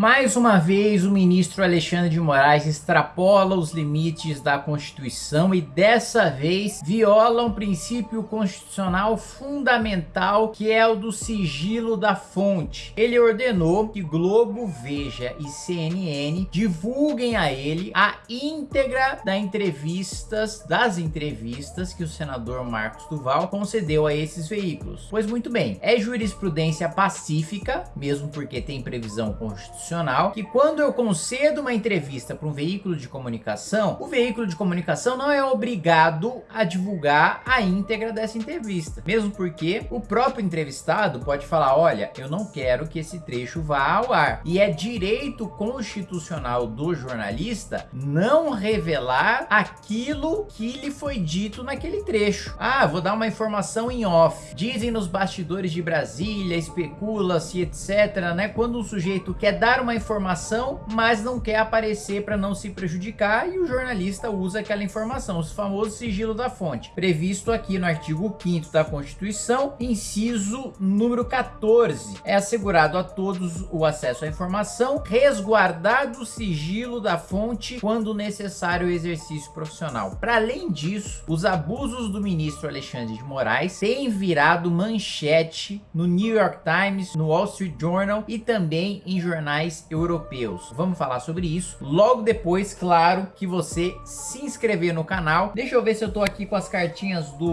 Mais uma vez, o ministro Alexandre de Moraes extrapola os limites da Constituição e dessa vez viola um princípio constitucional fundamental que é o do sigilo da fonte. Ele ordenou que Globo, Veja e CNN divulguem a ele a íntegra da entrevistas, das entrevistas que o senador Marcos Duval concedeu a esses veículos. Pois muito bem, é jurisprudência pacífica, mesmo porque tem previsão constitucional, que quando eu concedo uma entrevista para um veículo de comunicação, o veículo de comunicação não é obrigado a divulgar a íntegra dessa entrevista. Mesmo porque o próprio entrevistado pode falar, olha, eu não quero que esse trecho vá ao ar. E é direito constitucional do jornalista não revelar aquilo que lhe foi dito naquele trecho. Ah, vou dar uma informação em off. Dizem nos bastidores de Brasília, especula-se, etc, né? Quando um sujeito quer dar uma informação, mas não quer aparecer para não se prejudicar e o jornalista usa aquela informação, o famoso sigilo da fonte, previsto aqui no artigo 5 da Constituição, inciso número 14. É assegurado a todos o acesso à informação, resguardado o sigilo da fonte quando necessário o exercício profissional. Para além disso, os abusos do ministro Alexandre de Moraes têm virado manchete no New York Times, no Wall Street Journal e também em jornais europeus. Vamos falar sobre isso logo depois, claro, que você se inscrever no canal. Deixa eu ver se eu tô aqui com as cartinhas do,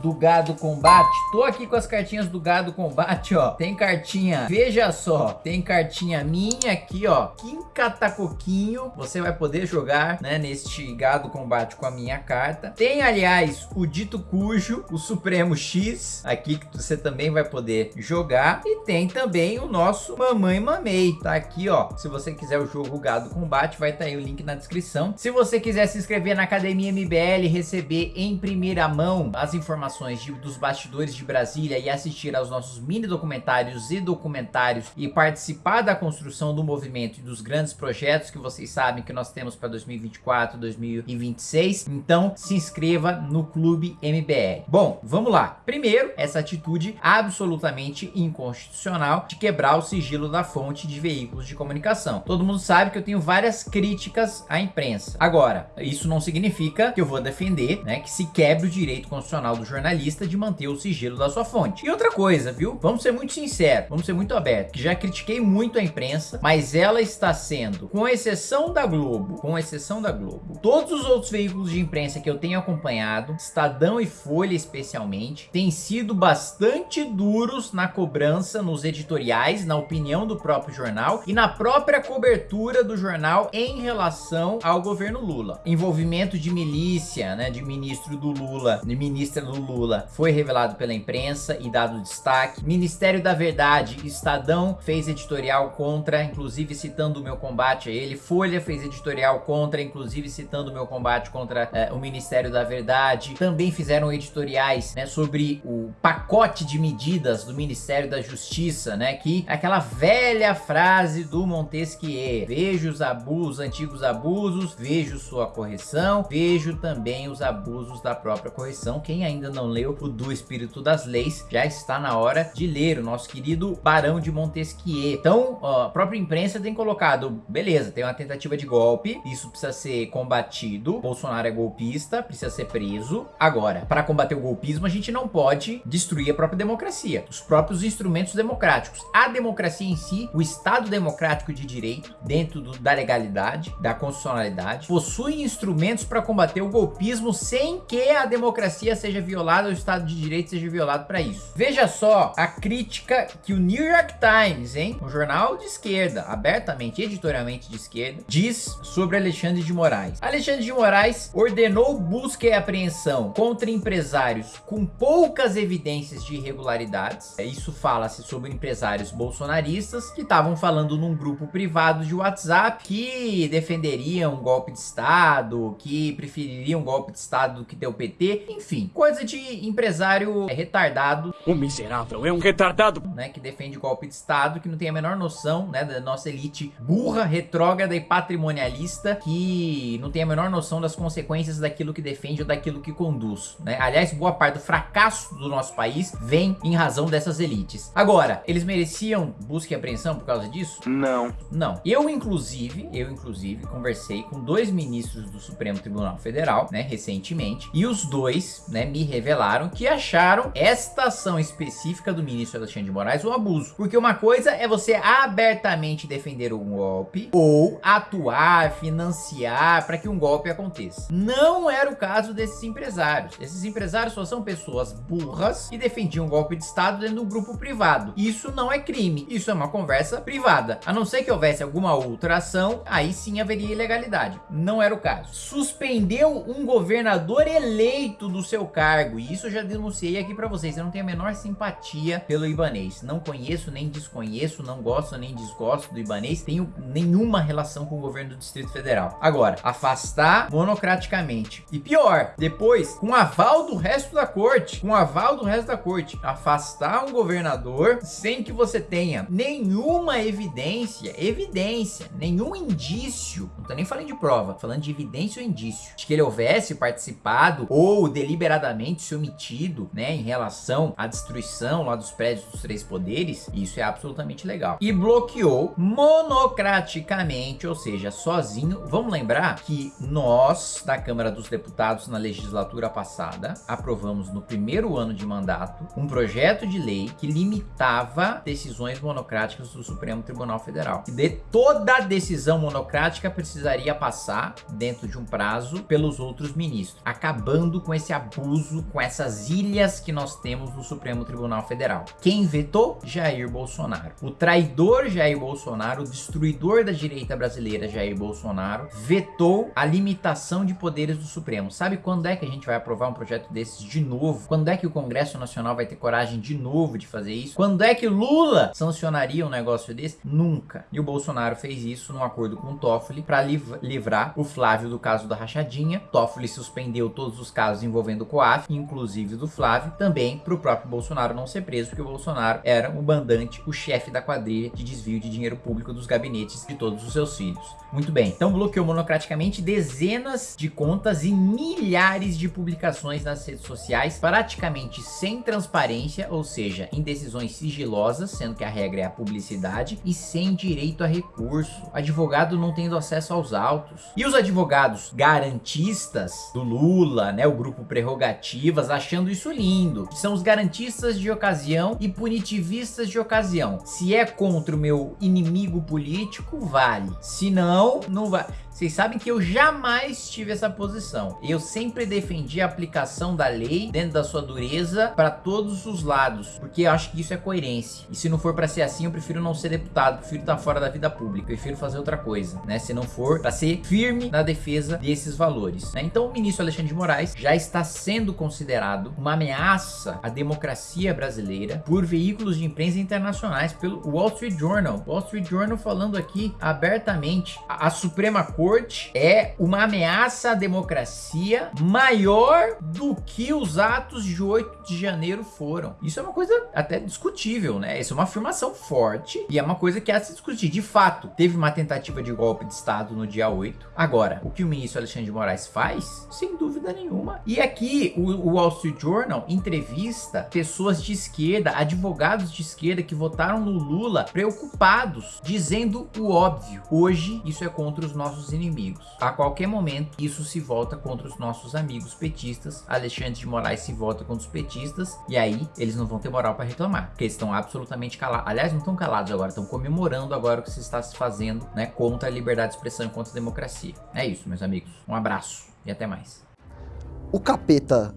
do Gado Combate. Tô aqui com as cartinhas do Gado Combate, ó. Tem cartinha, veja só, tem cartinha minha aqui, ó. Kim Catacoquinho, você vai poder jogar, né, neste Gado Combate com a minha carta. Tem, aliás, o Dito Cujo, o Supremo X, aqui que você também vai poder jogar. E tem também o nosso Mamãe Mamei, tá aqui, ó. Se você quiser o jogo Gado Combate, vai estar tá aí o link na descrição. Se você quiser se inscrever na Academia MBL, receber em primeira mão as informações de, dos bastidores de Brasília e assistir aos nossos mini documentários e documentários e participar da construção do movimento e dos grandes projetos que vocês sabem que nós temos para 2024, 2026. Então, se inscreva no Clube MBL. Bom, vamos lá. Primeiro, essa atitude absolutamente inconstitucional de quebrar o sigilo da fonte de veículos de comunicação. Todo mundo sabe que eu tenho várias críticas à imprensa. Agora, isso não significa que eu vou defender né, que se quebre o direito constitucional do jornalista de manter o sigilo da sua fonte. E outra coisa, viu? Vamos ser muito sinceros, vamos ser muito abertos, que já critiquei muito a imprensa, mas ela está sendo, com exceção da Globo, com exceção da Globo, todos os outros veículos de imprensa que eu tenho acompanhado, Estadão e Folha especialmente, têm sido bastante duros na cobrança, nos editoriais, na opinião do próprio jornal e na própria cobertura do jornal em relação ao governo Lula. Envolvimento de milícia, né, de ministro do Lula, de ministra do Lula, foi revelado pela imprensa e dado destaque. Ministério da Verdade, Estadão fez editorial contra, inclusive citando o meu combate a ele. Folha fez editorial contra, inclusive citando o meu combate contra é, o Ministério da Verdade. Também fizeram editoriais né, sobre o pacote de medidas do Ministério da Justiça, né, que é aquela velha frase do Montesquieu, vejo os abusos, antigos abusos, vejo sua correção, vejo também os abusos da própria correção. Quem ainda não leu o do Espírito das Leis, já está na hora de ler o nosso querido Barão de Montesquieu. Então, a própria imprensa tem colocado, beleza, tem uma tentativa de golpe, isso precisa ser combatido, Bolsonaro é golpista, precisa ser preso. Agora, para combater o golpismo, a gente não pode destruir a própria democracia, os próprios instrumentos democráticos. A democracia em si, o Estado democrático de direito, dentro do, da legalidade, da constitucionalidade, possui instrumentos para combater o golpismo sem que a democracia seja violada, o Estado de Direito seja violado para isso. Veja só a crítica que o New York Times, hein, um jornal de esquerda, abertamente, editorialmente de esquerda, diz sobre Alexandre de Moraes. Alexandre de Moraes ordenou busca e apreensão contra empresários com poucas evidências de irregularidades. Isso fala-se sobre empresários bolsonaristas que estavam falando num grupo privado de WhatsApp que defenderiam um golpe de Estado, que prefeririam um golpe de Estado do que ter o PT, enfim, coisa de empresário retardado. O miserável é um retardado. Né, que defende golpe de Estado, que não tem a menor noção, né, da nossa elite burra, retrógrada e patrimonialista, que não tem a menor noção das consequências daquilo que defende ou daquilo que conduz, né? Aliás, boa parte do fracasso do nosso país vem em razão dessas elites. Agora, eles mereciam busca e apreensão por causa disso? Não. Não. Eu, inclusive, eu, inclusive, conversei com dois ministros do Supremo Tribunal Federal, né, recentemente, e os dois, né, me revelaram que acharam esta ação específica do ministro Alexandre de Moraes um abuso. Porque uma coisa é você abertamente defender um golpe ou atuar, financiar para que um golpe aconteça. Não era o caso desses empresários. Esses empresários só são pessoas burras que defendiam um golpe de Estado dentro do grupo privado. Isso não é crime, isso é uma conversa privada. A não ser que houvesse alguma outra ação, aí sim haveria ilegalidade. Não era o caso. Suspendeu um governador eleito do seu cargo, e isso eu já denunciei aqui para vocês. Eu não tenho a menor simpatia pelo Ibanês. Não conheço, nem desconheço, não gosto nem desgosto do Ibanês. Tenho nenhuma relação com o governo do Distrito Federal. Agora, afastar monocraticamente. E pior, depois, com aval do resto da corte, com aval do resto da corte, afastar um governador sem que você tenha nenhuma evidência, evidência, nenhum indício, não tô nem falando de prova, falando de evidência ou indício, de que ele houvesse participado ou deliberadamente se omitido, né, em relação à destruição lá dos prédios dos três poderes, isso é absolutamente legal. E bloqueou monocraticamente, ou seja, sozinho. Vamos lembrar que nós, da Câmara dos Deputados, na legislatura passada, aprovamos no primeiro ano de mandato um projeto de lei que limitava decisões monocráticas do Supremo Tribunal Federal. E de toda decisão monocrática precisaria passar dentro de um prazo pelos outros ministros, acabando com esse abuso, com essas ilhas que nós temos no Supremo Tribunal Federal. Quem vetou? Jair Bolsonaro. O traidor Jair Bolsonaro, o destruidor da direita brasileira Jair Bolsonaro, vetou a limitação de poderes do Supremo. Sabe quando é que a gente vai aprovar um projeto desses de novo? Quando é que o Congresso Nacional vai ter coragem de novo de fazer isso? Quando é que Lula sancionaria um negócio desse? Nunca. E o Bolsonaro fez isso num acordo com o Toffoli para liv livrar o Flávio do caso da rachadinha. Toffoli suspendeu todos os casos envolvendo o COAF, inclusive do Flávio, também para o próprio Bolsonaro não ser preso, porque o Bolsonaro era o mandante, o chefe da quadrilha de desvio de dinheiro público dos gabinetes de todos os seus filhos. Muito bem, então bloqueou monocraticamente dezenas de contas e milhares de publicações nas redes sociais, praticamente sem transparência, ou seja, em decisões sigilosas, sendo que a regra é a publicidade, e sem direito a recurso. Advogado não tendo acesso aos autos. E os advogados garantistas do Lula, né, o grupo Prerrogativas, achando isso lindo. São os garantistas de ocasião e punitivistas de ocasião. Se é contra o meu inimigo político, vale. Se não, não vai. Vocês sabem que eu jamais tive essa posição. Eu sempre defendi a aplicação da lei dentro da sua dureza para todos os lados, porque eu acho que isso é coerência. E se não for para ser assim, eu prefiro não ser deputado, prefiro estar fora da vida pública, prefiro fazer outra coisa, né? Se não for para ser firme na defesa desses valores. Né? Então o ministro Alexandre de Moraes já está sendo considerado uma ameaça à democracia brasileira por veículos de imprensa internacionais, pelo Wall Street Journal. Wall Street Journal falando aqui abertamente, a, a Suprema Corte corte é uma ameaça à democracia maior do que os atos de 8 de janeiro foram. Isso é uma coisa até discutível, né? Isso é uma afirmação forte e é uma coisa que há de se discutir. De fato, teve uma tentativa de golpe de Estado no dia 8. Agora, o que o ministro Alexandre de Moraes faz? Sem dúvida nenhuma. E aqui, o, o Wall Street Journal entrevista pessoas de esquerda, advogados de esquerda que votaram no Lula preocupados, dizendo o óbvio. Hoje, isso é contra os nossos inimigos. A qualquer momento, isso se volta contra os nossos amigos petistas. Alexandre de Moraes se volta contra os petistas. E aí, eles não vão ter moral para reclamar. Porque eles estão absolutamente calados. Aliás, não estão calados agora. Estão comemorando agora o que se está se fazendo né, contra a liberdade de expressão e contra a democracia. É isso, meus amigos. Um abraço e até mais. O capeta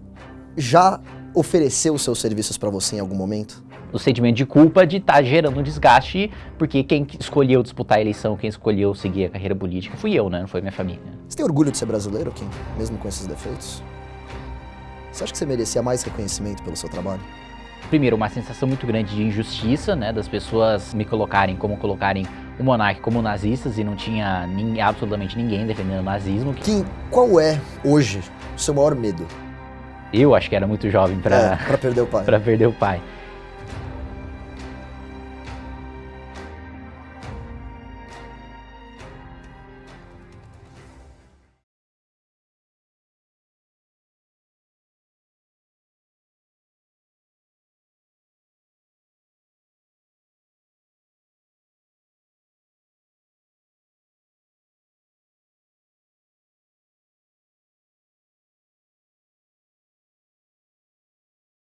já ofereceu seus serviços para você em algum momento? O sentimento de culpa de estar tá gerando um desgaste, porque quem escolheu disputar a eleição, quem escolheu seguir a carreira política, fui eu, né? Não foi minha família. Você tem orgulho de ser brasileiro, Kim? Mesmo com esses defeitos? Você acha que você merecia mais reconhecimento pelo seu trabalho? Primeiro, uma sensação muito grande de injustiça, né? Das pessoas me colocarem como colocarem o monarca como nazistas e não tinha nem, absolutamente ninguém defendendo o nazismo. Kim, qual é, hoje, o seu maior medo? Eu acho que era muito jovem para é, perder o pai. para perder o pai.